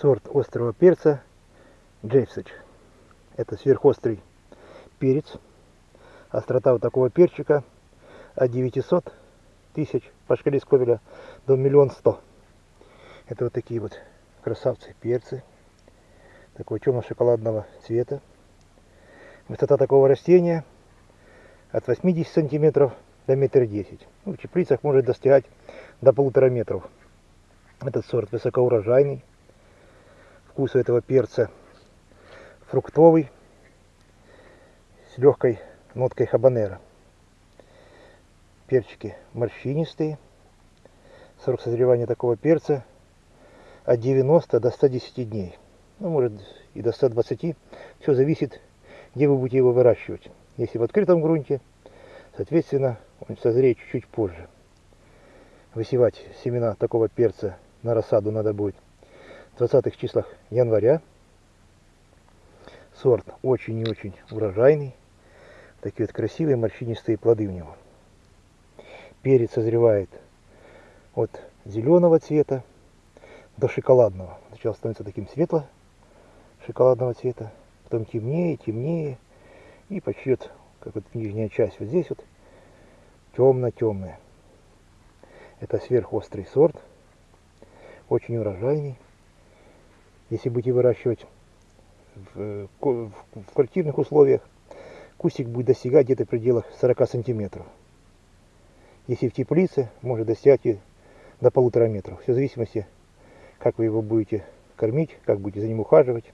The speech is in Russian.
сорт острого перца Джейфсидж. Это сверхострый перец. Острота вот такого перчика от 900 тысяч по шкале Сковеля до миллион сто. Это вот такие вот красавцы перцы. Такого темно-шоколадного цвета. Высота такого растения от 80 сантиметров до метра десять. Ну, в теплицах может достигать до полутора метров. Этот сорт высокоурожайный. Вкус у этого перца фруктовый с легкой ноткой хабанера. Перчики морщинистые. Срок созревания такого перца от 90 до 110 дней. Ну, может и до 120. Все зависит, где вы будете его выращивать. Если в открытом грунте, соответственно, он созреет чуть-чуть позже. Высевать семена такого перца на рассаду надо будет в 20 числах января. Сорт очень и очень урожайный. Такие вот красивые морщинистые плоды у него. Перец созревает от зеленого цвета до шоколадного. Сначала становится таким светло шоколадного цвета, потом темнее, темнее. И почти вот, как вот нижняя часть вот здесь вот темно-темная. Это сверхострый сорт, очень урожайный. Если будете выращивать в, в, в квартирных условиях, кустик будет достигать где-то в пределах 40 сантиметров. Если в теплице, может достигать и до полутора метров. Все в зависимости, как вы его будете кормить, как будете за ним ухаживать.